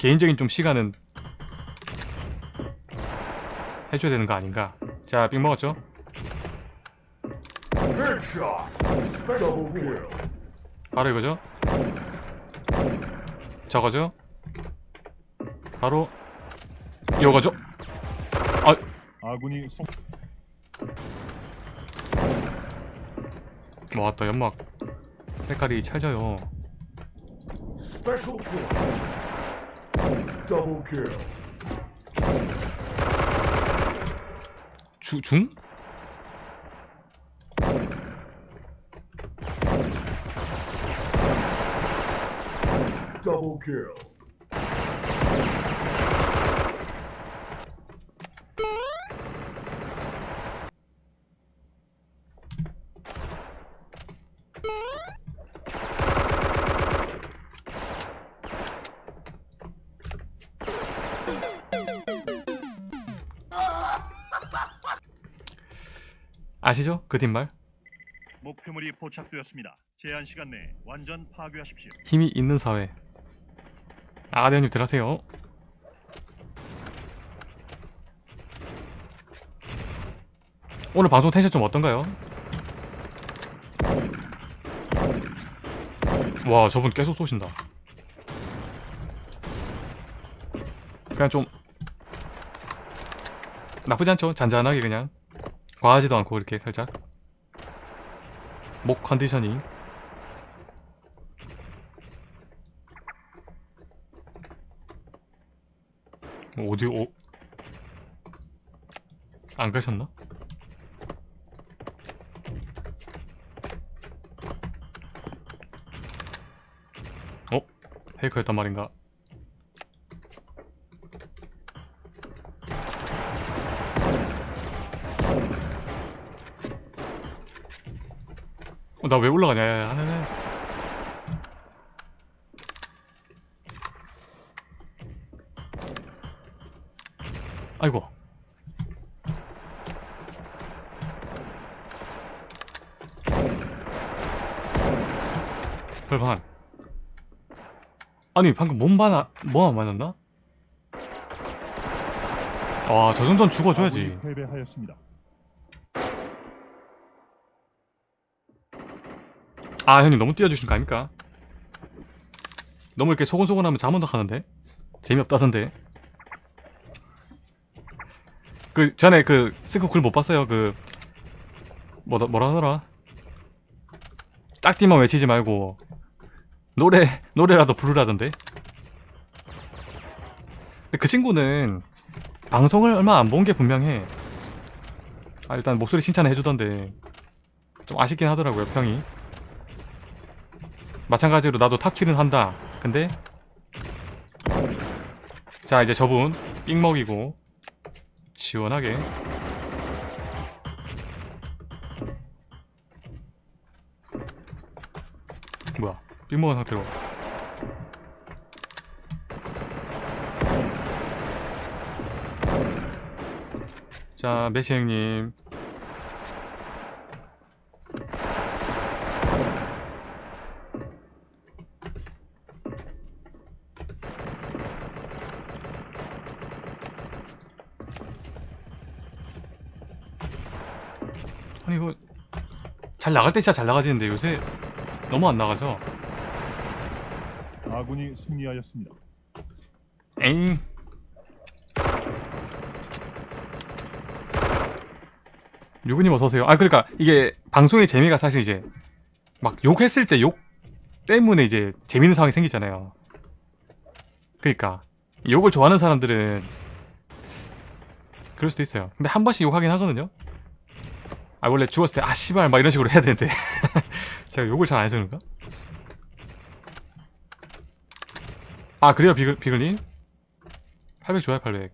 개인적인 좀 시간은 해줘야 되는 거 아닌가 자 빅 먹었죠? Headshot. Special kill. 바로 이거죠? 저거죠? 바로 이거죠? 아 아군이 성... 왔다 연막 색깔이 찰져요. Double kill. 주, 중? Double kill. 아시죠? 그 뒷말? 목표물이 포착되었습니다. 제한 시간 내에 완전 파괴하십시오. 힘이 있는 사회 아대원님 들어가세요 오늘 방송 텐션 좀 어떤가요? 와 저분 계속 쏘신다 그냥 좀 나쁘지 않죠? 잔잔하게 그냥 과하지도 않고 이렇게 살짝 목 컨디셔닝 어디 어? 안 가셨나? 어? 페이커였단 말인가? 나 왜 올라가냐? 야, 야, 야, 야. 아이고. 벌반. 아니 방금 몸바나 뭐안 맞았나? 와, 저 정도는 죽어줘야지. 패배하였습니다. 아, 형님 너무 띄워주신 거 아닙니까? 너무 이렇게 소곤소곤하면 잠은 더 가는데? 재미없다던데. 그 전에 그 스크 글못 봤어요. 그 뭐라 뭐라 하더라? 짝띠만 외치지 말고 노래 노래라도 부르라던데. 근데 그 친구는 방송을 얼마 안 본 게 분명해. 아 일단 목소리 칭찬을 해주던데 좀 아쉽긴 하더라고요 평이. 마찬가지로 나도 탑킬은 한다. 근데 자 이제 저분 삑 먹이고 시원하게. 뭐야? 삑 먹은 상태로. 자 메시 형님 아니 이거 잘 나갈 때 진짜 잘 나가지는데 요새 너무 안 나가죠? 아군이 승리하였습니다. 에잉 유구님 어서오세요. 아 그러니까 이게 방송의 재미가 사실 이제 막 욕했을 때 욕 때문에 이제 재밌는 상황이 생기잖아요. 그러니까 욕을 좋아하는 사람들은 그럴 수도 있어요. 근데 한 번씩 욕하긴 하거든요 아 원래 죽었을 때 아 씨발 막 이런 식으로 해야 되는데 제가 욕을 잘 안 해서 그런가? 아 그래요 비글, 비글님? 800 좋아요 800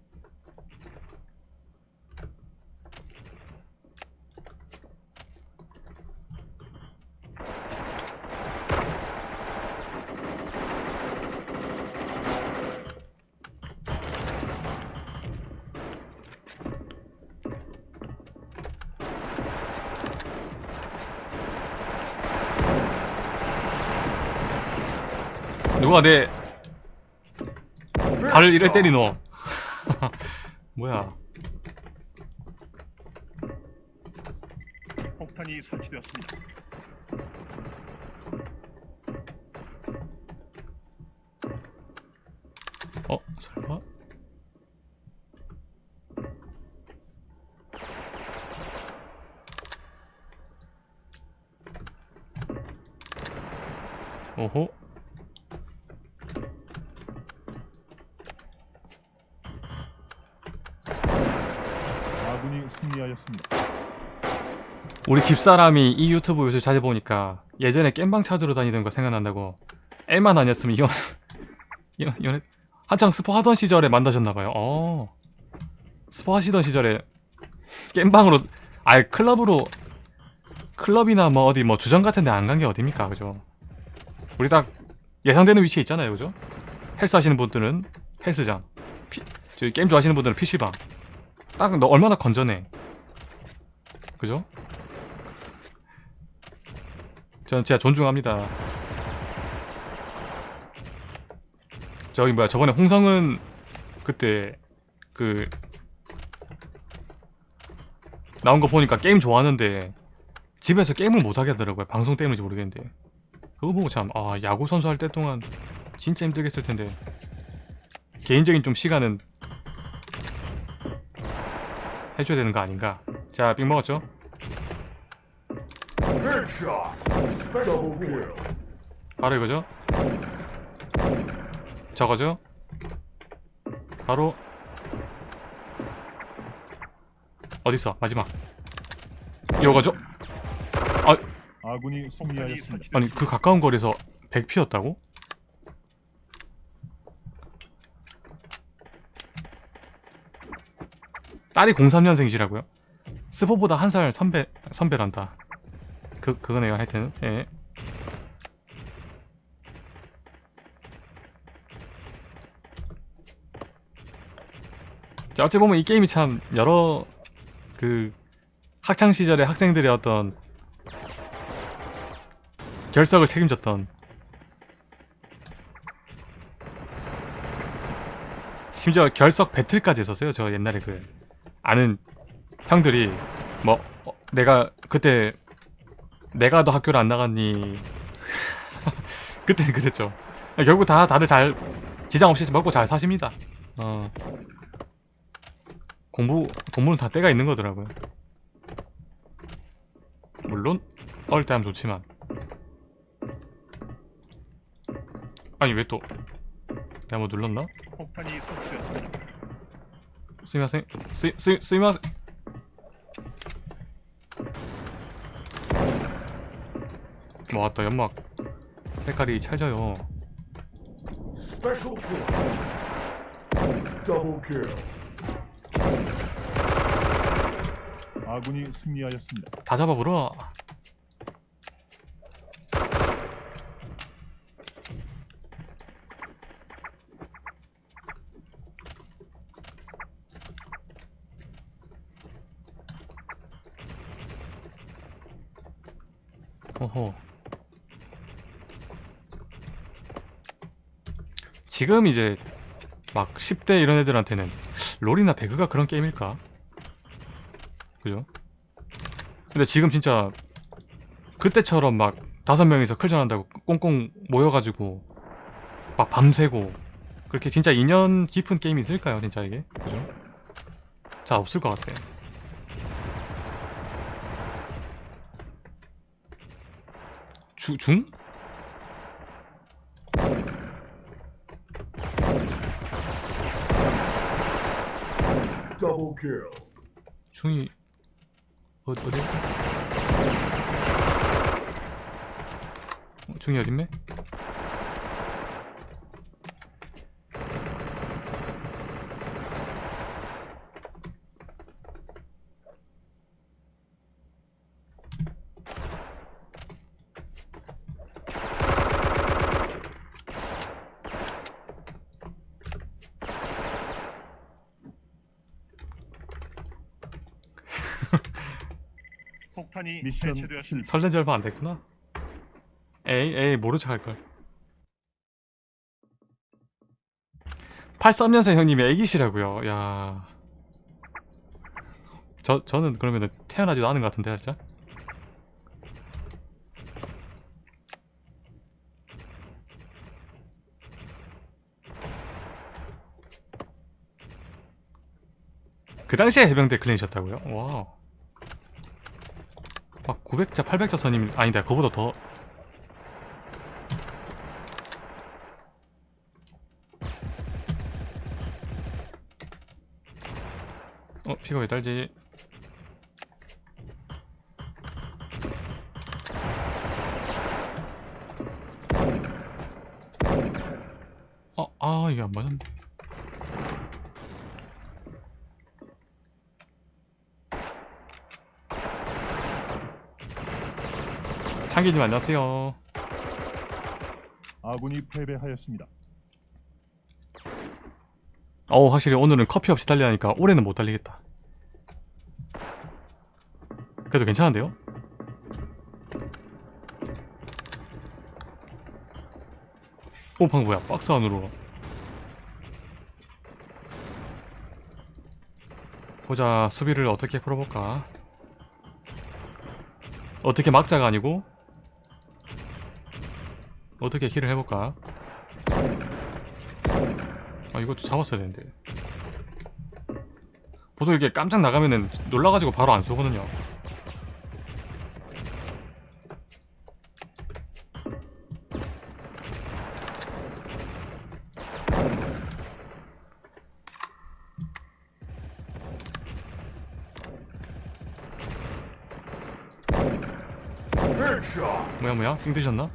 누가 내 발을 이래 때리노. 뭐야. 폭탄이 설치되었습니다. 어 설마? 오호 아군이 승리하였습니다. 우리 집사람이 이 유튜브 요새 자주 보니까 예전에 겜방 찾으러 다니던 거 생각난다고 애만 아니었으면 이혼 이혼 이혼 한창 스포 하던 시절에 만나셨나봐요. 어. 스포 하시던 시절에 겜방으로 아예 클럽으로 클럽이나 뭐 어디 뭐 주점 같은 데 안 간 게 어딥니까 그죠? 우리 딱 예상되는 위치에 있잖아요 그죠? 헬스 하시는 분들은 헬스장 피, 저기 게임 좋아하시는 분들은 PC방. 딱 너 얼마나 건전해 그죠? 저는 진짜 존중합니다. 저기 뭐야 저번에 홍성은 그때 그 나온 거 보니까 게임 좋아하는데 집에서 게임을 못 하게 하더라고요. 방송 때문인지 모르겠는데 그거 보고 참 아 야구 선수 할 때 동안 진짜 힘들겠을 텐데 개인적인 좀 시간은 해줘야 되는 거 아닌가? 자, 빅 먹었죠? 바로 이거죠? 저거죠? 바로 어딨어? 마지막 이거죠? 아군이 폭탄이 승리하였습니다. 아니. 그 가까운 거리에서 100피였다고? 딸이 03년생이시라고요? 스포보다 한 살 선배 선배란다. 그 그거네요. 하여튼 예. 자, 어찌 보면 이 게임이 참 여러 그 학창 시절의 학생들의 어떤 결석을 책임졌던 심지어 결석 배틀까지 했었어요. 저 옛날에 그 아는 형들이 뭐 어, 내가 그때 내가 너 학교를 안 나갔니? 그때는 그랬죠. 결국 다 다들 잘 지장 없이 먹고 잘 사십니다. 어. 공부 공부는 다 때가 있는 거더라고요. 물론 어릴 때 하면 좋지만 아니 왜 또 내가 뭐 눌렀나? 폭탄이 설치되었습니다. すみません す, す, すみません 뭐 왔다 연막 색깔이 찰져요 Special kill. Double kill. 아군이 승리하였습니다. 다 잡아보러 어허 지금 이제 막 10대 이런 애들한테는 롤이나 배그가 그런 게임일까? 그죠? 근데 지금 진짜 그때처럼 막 다섯 명이서 클전한다고 꽁꽁 모여가지고 막 밤새고 그렇게 진짜 인연 깊은 게임이 있을까요 진짜 이게 그죠? 잘 없을 것 같아 주, 중? Double kill. 중이 어, 어디? 어, 중이 어딨네? 폭탄이 미션 해체되었습니다. 설렌 지 얼마 안 됐구나. 에이 에이 모른 척 할 걸. 83년생 형님이 애기시라고요. 야. 저 저는 그러면은 태어나지도 않은 것 같은데 진짜. 그 당시에 해병대 클린이셨다고요? 와. 막 900자, 800자 선임 아니다. 그보다 더 어, 피가 왜 달지? 어, 아, 이게 안 맞았네. 창기님 안녕하세요. 아군이 패배하였습니다. 어 확실히 오늘은 커피 없이 달리하니까 올해는 못 달리겠다 그래도 괜찮은데요? 오 방금 뭐야 박스 안으로 보자 수비를 어떻게 풀어볼까 어떻게 막자가 아니고 어떻게 힐을 해볼까 아 이것도 잡았어야 되는데 보통 이렇게 깜짝 나가면은 놀라가지고 바로 안 쏘거든요. 뭐야 뭐야 띵 드셨나?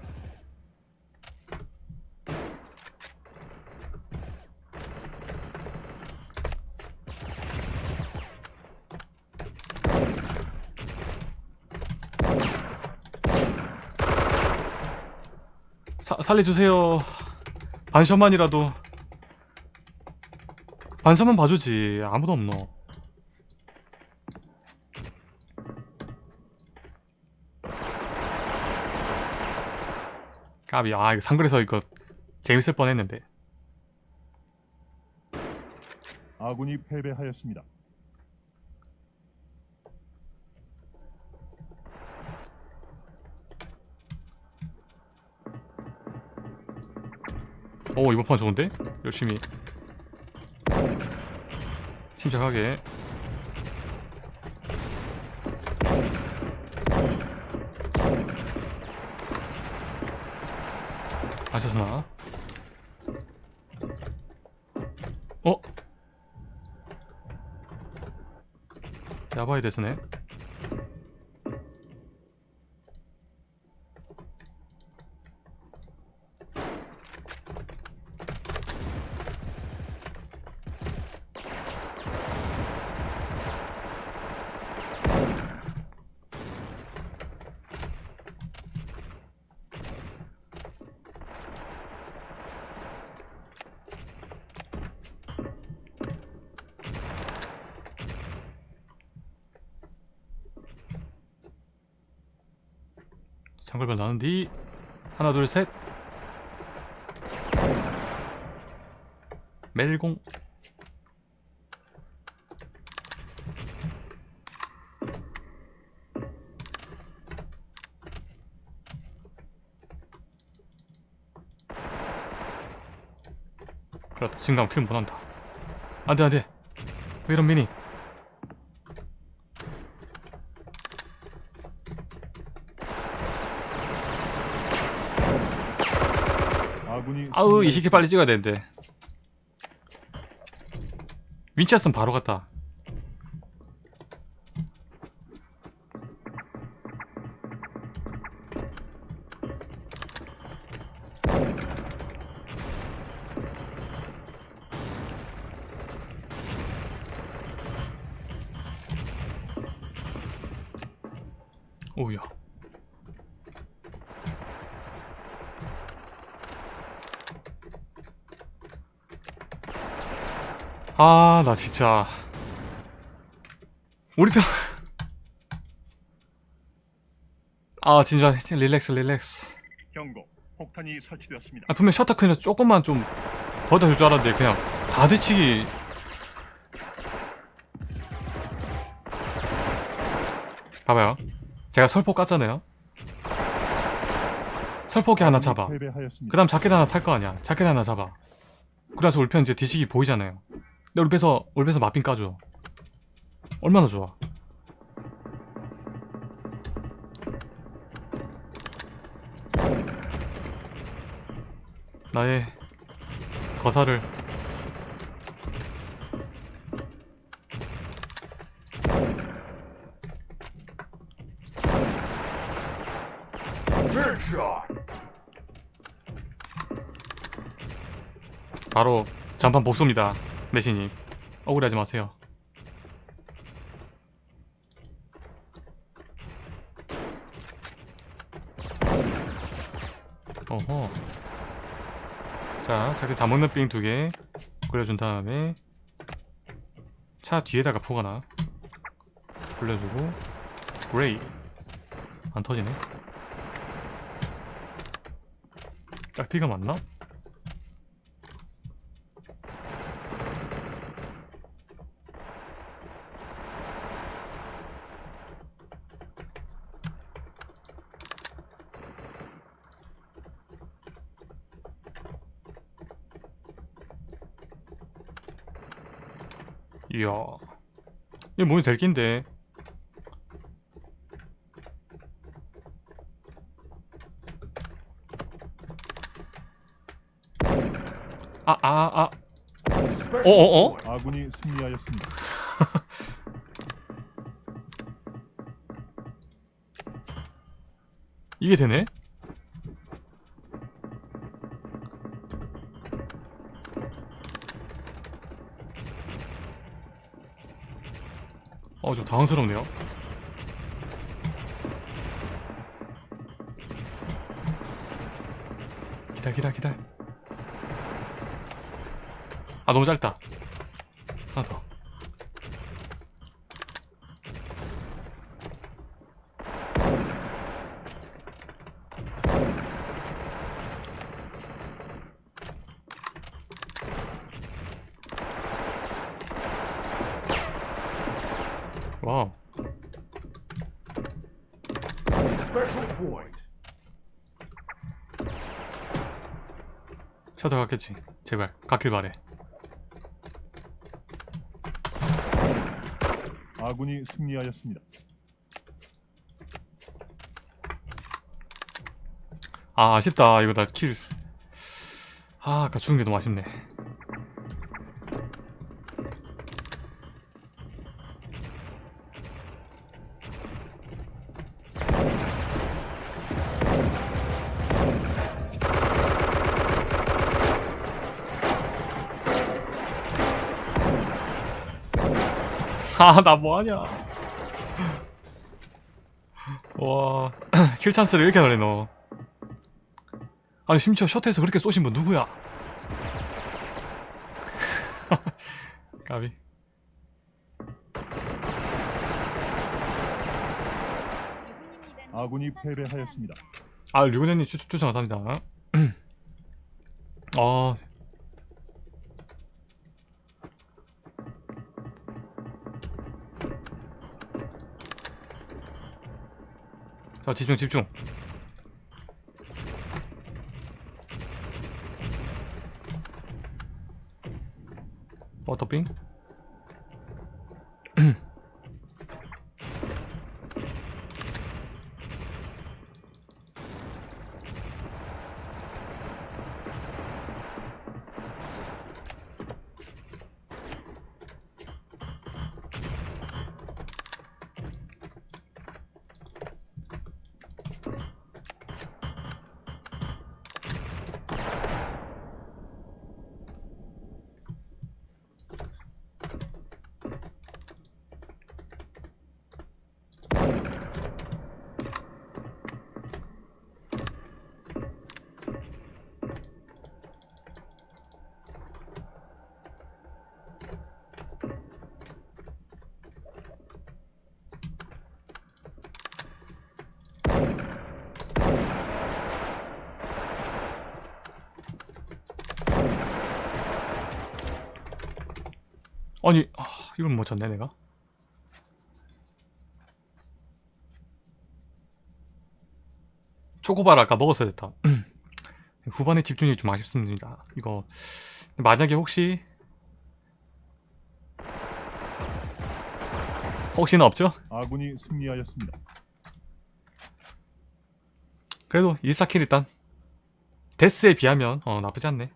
살려주세요. 반샷만이라도. 반샷만 봐주지. 아무도 없노. 까비. 아 이거 상글에서 이거 재밌을 뻔했는데. 아군이 패배하였습니다. 오 이번 판 좋은데? 열심히 침착하게 아셨으나 어? 야바이 데스네 장글별 나는 뒤. 하나 둘 셋. 멜공. 그렇다. 진감 킬 못한다. 안돼 안돼. 왜 이런 미니 아우 이 새끼 승리하였습니다. 빨리 찍어야 되는데 윈체스는 바로 갔다 오우야 아, 나 진짜. 우리 편. 아, 진짜, 릴렉스, 릴렉스. 경고. 폭탄이 설치되었습니다. 아, 분명 셔터 그냥 조금만 좀 버텨줄 줄 알았는데, 그냥 다 뒤치기 봐봐요 제가 설포 깠잖아요 설포기 하나 잡아. 그 다음 자켓 하나 탈 거 아니야 자켓 하나 잡아 그래서 울편 이제 뒤치기 보이잖아요 근데 울ペ서 울ペ서 마핀 까줘. 얼마나 좋아. 나의 거사를. 바로 잔판 복수입니다 메시님 억울하지 마세요. 어허. 자 자기 다 먹는 삥두개 굴려준 다음에 차 뒤에다가 포가나 굴려주고 그레이. 안 터지네. 짝티가 맞나? 이야 이게 몸이 될 낀데 아 아, 아. Special 어어어? point. 아군이 승리하였습니다. 이게 되네? 어, 좀 당황스럽네요. 기다, 기다, 기다. 아, 너무 짧다. 하나 더. Special point. 셔터 갔겠지. 제발, 갔길 바래. 아군이 승리하였습니다. 아, 아쉽다. 이거 나 킬. 아, 아까 죽은 게 너무 아쉽네. 아, 나 뭐하냐. 와, 킬 찬스를 이렇게 하네, 너. 아니 심지어 셔터에서 그렇게 쏘신 분 누구야? 까비 아군이 패배하였습니다. 아 류근현님 추, 추천 감사합니다 아 자 집중 집중. 워터빙 이걸 못 쳤네 내가 초코바를 아까 먹었어야 됐다 후반에 집중력이 좀 아쉽습니다 이거 만약에 혹시 혹시나 없죠? 아군이 승리하였습니다. 그래도 1 4킬 일단 데스에 비하면 어 나쁘지 않네